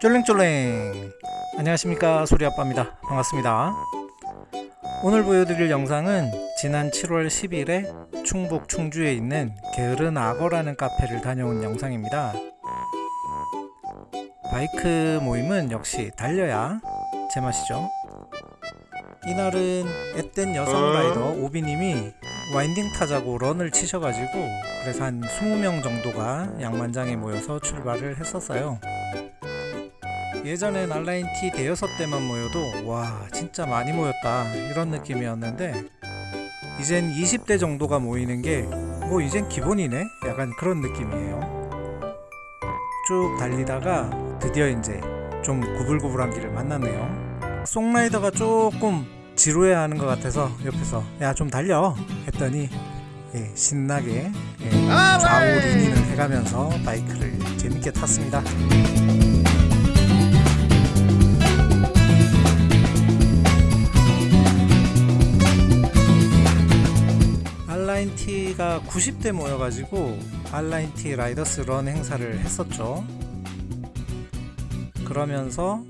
쫄랭쫄랭. 안녕하십니까 소리아빠입니다. 반갑습니다. 오늘 보여드릴 영상은 지난 7월 10일에 충북 충주에 있는 게으른 악어라는 카페를 다녀온 영상입니다. 바이크 모임은 역시 달려야 제맛이죠. 이날은 앳된 여성 라이더 오비님이 와인딩 타자고 런을 치셔가지고 그래서 한 20명 정도가 양만장에 모여서 출발을 했었어요 예전엔 알라인 T 대여섯 대만 모여도 와 진짜 많이 모였다. 이런 느낌이었는데 이젠 20대 정도가 모이는 게 뭐 이젠 기본이네? 약간 그런 느낌이에요. 쭉 달리다가 드디어 이제 좀 구불구불한 길을 만났네요. 송라이더가 조금 지루해 하는 것 같아서 옆에서 야 좀 달려. 했더니 예, 신나게 예, 좌우 린인을 해가면서 바이크를 재밌게 탔습니다 알라인 T가 90대 모여가지고 알라인 T 라이더스 런 행사를 했었죠. 그러면서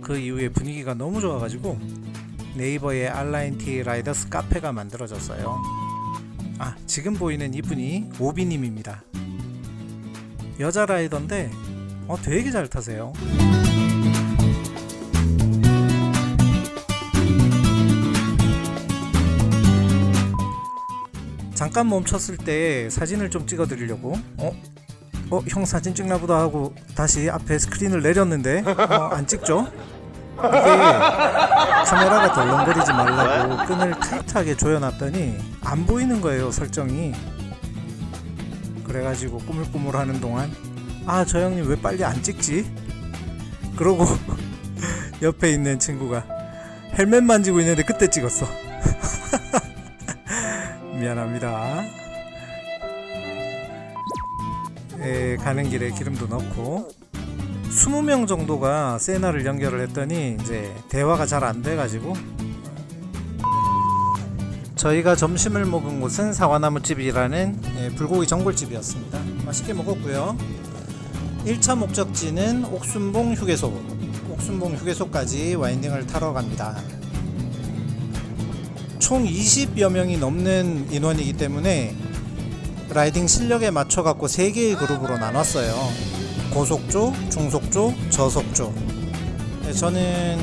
그 이후에 분위기가 너무 좋아가지고 네이버에 알라인 T 라이더스 카페가 만들어졌어요. 아, 지금 보이는 이분이 오비님입니다. 여자 라이더인데, 어, 되게 잘 타세요. 잠깐 멈췄을 때 사진을 좀 찍어 드리려고 어? 어? 형 사진 찍나 보다 하고 다시 앞에 스크린을 내렸는데 어, 안 찍죠? 이게 카메라가 덜렁거리지 말라고 끈을 타이트하게 조여놨더니 안 보이는 거예요 설정이 그래가지고 꾸물꾸물 하는 동안 아 저 형님 왜 빨리 안 찍지? 그러고 옆에 있는 친구가 헬멧 만지고 있는데 그때 찍었어 미안합니다. 에, 가는 길에 기름도 넣고 20명 정도가 세나를 연결을 했더니 이제 대화가 잘 안 돼가지고 저희가 점심을 먹은 곳은 사과나무집이라는 예, 불고기 전골집이었습니다. 맛있게 먹었고요. 1차 목적지는 옥순봉 휴게소 옥순봉 휴게소까지 와인딩을 타러 갑니다. 총 20여 명이 넘는 인원이기 때문에 라이딩 실력에 맞춰 갖고 3개의 그룹으로 나눴어요. 고속조, 중속조, 저속조. 네, 저는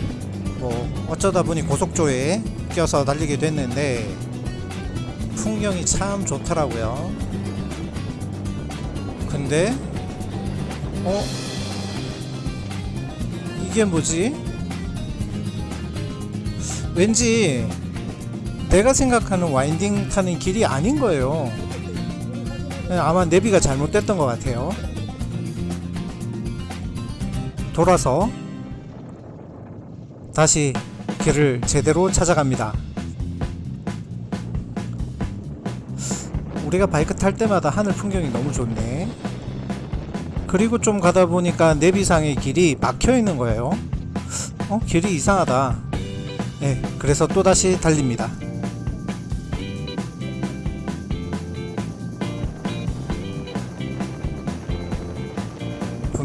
뭐 어쩌다 보니 고속조에 껴서 달리게 됐는데 풍경이 참 좋더라고요. 근데 어 이게 뭐지? 왠지 내가 생각하는 와인딩 타는 길이 아닌 거예요. 아마 내비가 잘못됐던 것 같아요. 돌아서 다시 길을 제대로 찾아갑니다. 우리가 바이크 탈 때마다 하늘 풍경이 너무 좋네. 그리고 좀 가다 보니까 내비상의 길이 막혀 있는 거예요. 어, 길이 이상하다. 네, 그래서 또다시 달립니다.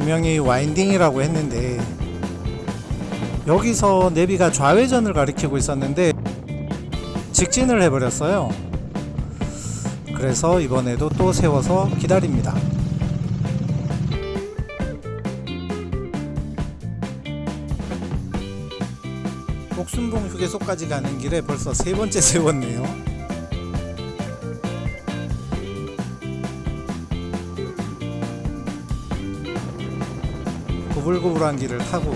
분명히 와인딩이라고 했는데 여기서 내비가 좌회전을 가리키고 있었는데 직진을 해버렸어요. 그래서 이번에도 또 세워서 기다립니다. 옥순봉 휴게소까지 가는 길에 벌써 세 번째 세웠네요 구불구불한 길을 타고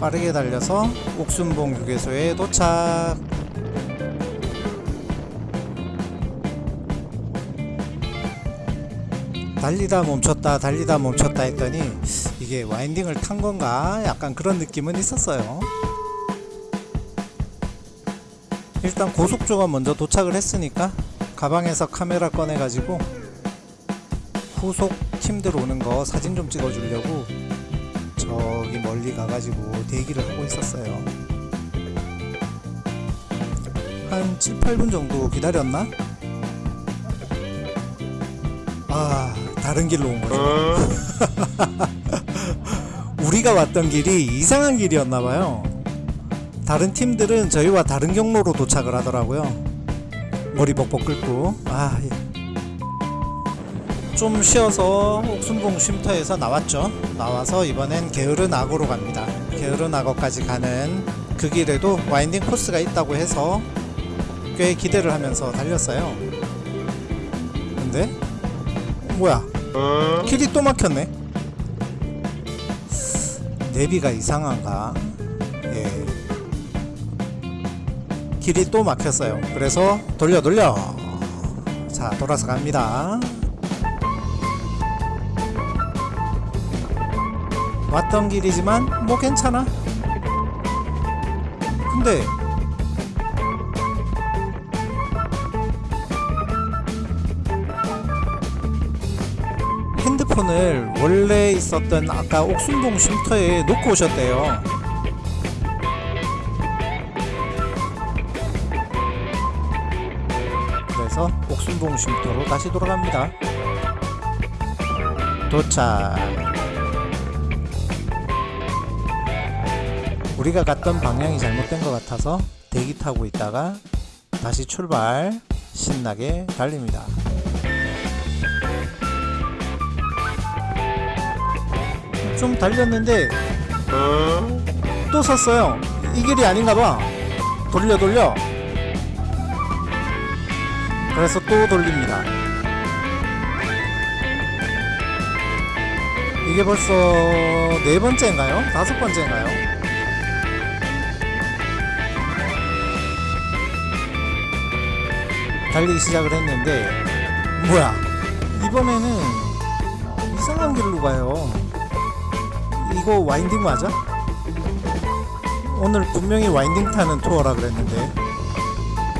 빠르게 달려서 옥순봉 휴게소에 도착. 달리다 멈췄다 달리다 멈췄다 했더니 이게 와인딩을 탄 건가? 약간 그런 느낌은 있었어요. 일단 고속조가 먼저 도착을 했으니까 가방에서 카메라 꺼내 가지고 후속 팀들 오는 거 사진 좀 찍어 주려고 저기 멀리 가가지고 대기를 하고 있었어요 한 7, 8분 정도 기다렸나? 아 다른 길로 온 거죠 우리가 왔던 길이 이상한 길이었나봐요. 다른 팀들은 저희와 다른 경로로 도착을 하더라고요. 머리 벅벅 긁고 아, 예. 좀 쉬어서 옥순봉 쉼터에서 나왔죠. 나와서 이번엔 게으른 악어로 갑니다. 게으른 악어까지 가는 그 길에도 와인딩 코스가 있다고 해서 꽤 기대를 하면서 달렸어요. 근데 뭐야? 길이 또 막혔네. 내비가 이상한가? 예. 길이 또 막혔어요. 그래서 돌려 돌려. 자 돌아서 갑니다. 왔던 길이지만 뭐 괜찮아. 근데 핸드폰을 원래 있었던 아까 옥순봉 쉼터에 놓고 오셨대요. 그래서 옥순봉 쉼터로 다시 돌아갑니다. 도착. 우리가 갔던 방향이 잘못된 것 같아서 대기 타고 있다가 다시 출발 신나게 달립니다. 좀 달렸는데 또 섰어요. 이 길이 아닌가 봐. 돌려 돌려. 그래서 또 돌립니다. 이게 벌써 네 번째인가요? 다섯 번째인가요? 달리기 시작을 했는데 뭐야? 이번에는 이상한 길로 가요. 이거 와인딩 맞아? 오늘 분명히 와인딩 타는 투어라 그랬는데.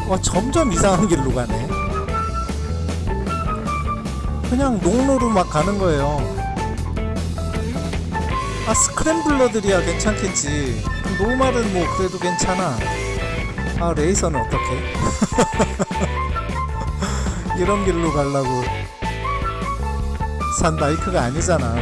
와 점점 이상한 길로 가네. 그냥 농로로 막 가는 거예요. 아 스크램블러들이야 괜찮겠지. 노말은 뭐 그래도 괜찮아. 아 레이서는 어떻게 이런 길로 가려고 산 바이크가 아니잖아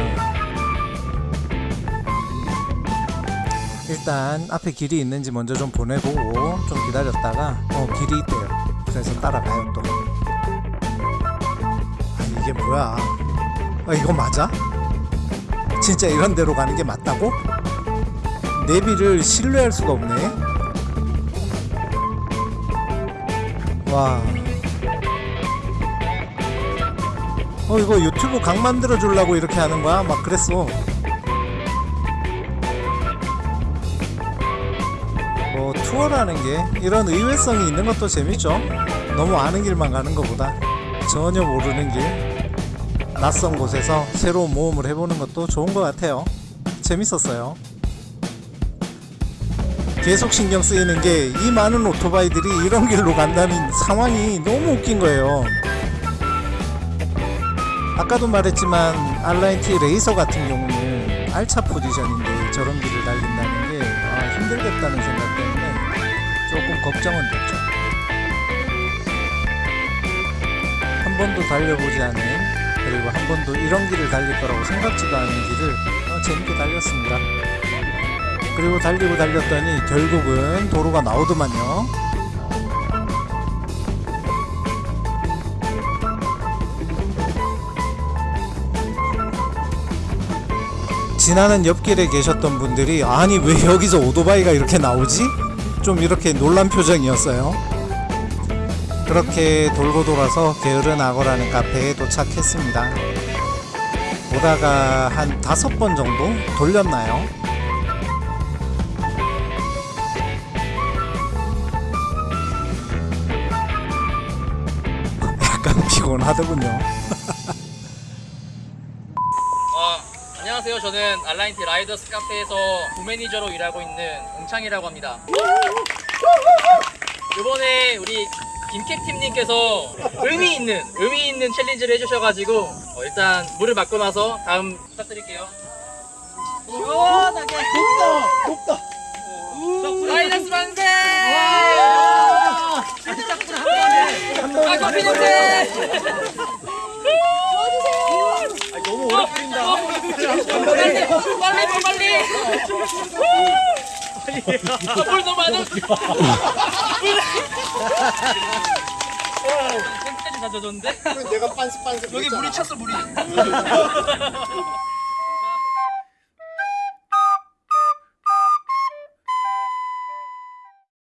일단 앞에 길이 있는지 먼저 좀 보내보고 좀 기다렸다가 어 길이 있대요 그래서 따라가요 또 아니 이게 뭐야 아 이거 맞아? 진짜 이런 데로 가는 게 맞다고? 내비를 신뢰할 수가 없네 와. 어 이거 유튜브 강 만들어 주려고 이렇게 하는 거야? 막 그랬어. 뭐 투어라는 게 이런 의외성이 있는 것도 재밌죠. 너무 아는 길만 가는 것보다 전혀 모르는 길, 낯선 곳에서 새로운 모험을 해보는 것도 좋은 것 같아요. 재밌었어요. 계속 신경 쓰이는 게 이 많은 오토바이들이 이런 길로 간다는 상황이 너무 웃긴 거예요. 아까도 말했지만 알라인티 레이서 같은 경우는 알차 포지션인데 저런 길을 달린다는 게 아, 힘들겠다는 생각 때문에 조금 걱정은 됐죠. 한 번도 달려보지 않은 그리고 한 번도 이런 길을 달릴 거라고 생각지도 않은 길을 어, 재밌게 달렸습니다. 그리고 달리고 달렸더니 결국은 도로가 나오더만요. 지나는 옆길에 계셨던 분들이 아니 왜 여기서 오토바이가 이렇게 나오지? 좀 이렇게 놀란 표정이었어요. 그렇게 돌고 돌아서 게으른 악어라는 카페에 도착했습니다. 오다가 한 다섯 번 정도 돌렸나요? 약간 피곤하더군요. 안녕하세요. 저는 알라인티 라이더스 카페에서 부매니저로 일하고 있는 옹창이라고 합니다. 이번에 우리 김캡팀님께서 의미 있는 의미 있는 챌린지를 해주셔가지고 어, 일단 물을 맞고 나서 다음 부탁드릴게요. 시원하게 덥다 덥다 라이더스 만세! 아 커피 냄새! 오래 끓인다. 빨리 빨리 더 빨리 아, 물 너무 많아 와 템까지 다 젖었는데 내가 빤스 빤스 여기 물이 찼어 물이.